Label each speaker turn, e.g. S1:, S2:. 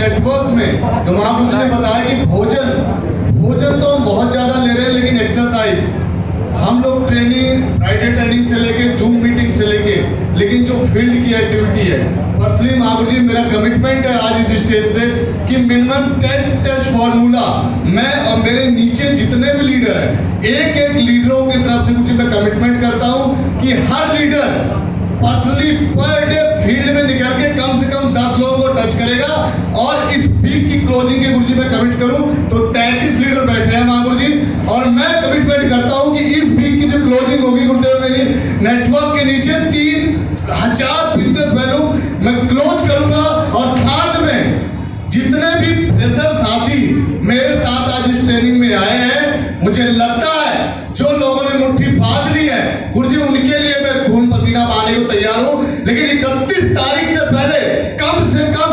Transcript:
S1: Network में जो महापुरुष ने बताया कि भोजन भोजन तो हम बहुत ज़्यादा ले रहे हैं लेकिन एक्सरसाइज हम लोग ट्रेनिंग फ्राइडे ट्रेनिंग से लेके जूम मीटिंग से लेके लेकिन जो फ़ील्ड की एक्टिविटी है पर्सनली महापुर जी मेरा कमिटमेंट है आज इस स्टेज से कि मिनिमम टेन टच फॉर्मूला मैं और मेरे नीचे जितने भी लीडर हैं एक एक लीडरों की तरफ़ से मुझे मैं कमिटमेंट करता हूँ कि हर leader personally per day field में निकल के वीक की क्लोजिंग के गुरुजी मैं कमिट करूँ तो 33 लीडर बैठे हैं महागुरु जी। और मैं कमिटमेंट करता हूँ कि इस वीक की जो क्लोजिंग होगी गुरुदेव मेरी नेटवर्क के नीचे तीन हज़ार बिज़नेस वैल्यू मैं क्लोज करूँगा और साथ में जितने भी फ्रेशर साथी मेरे साथ आज इस ट्रेनिंग में आए हैं, मुझे लगता है जो लोगों ने मुट्ठी बाँध ली है गुरुजी उनके लिए मैं खून पसीना पाने को तैयार हूँ। लेकिन इकतीस तारीख से पहले कम से कम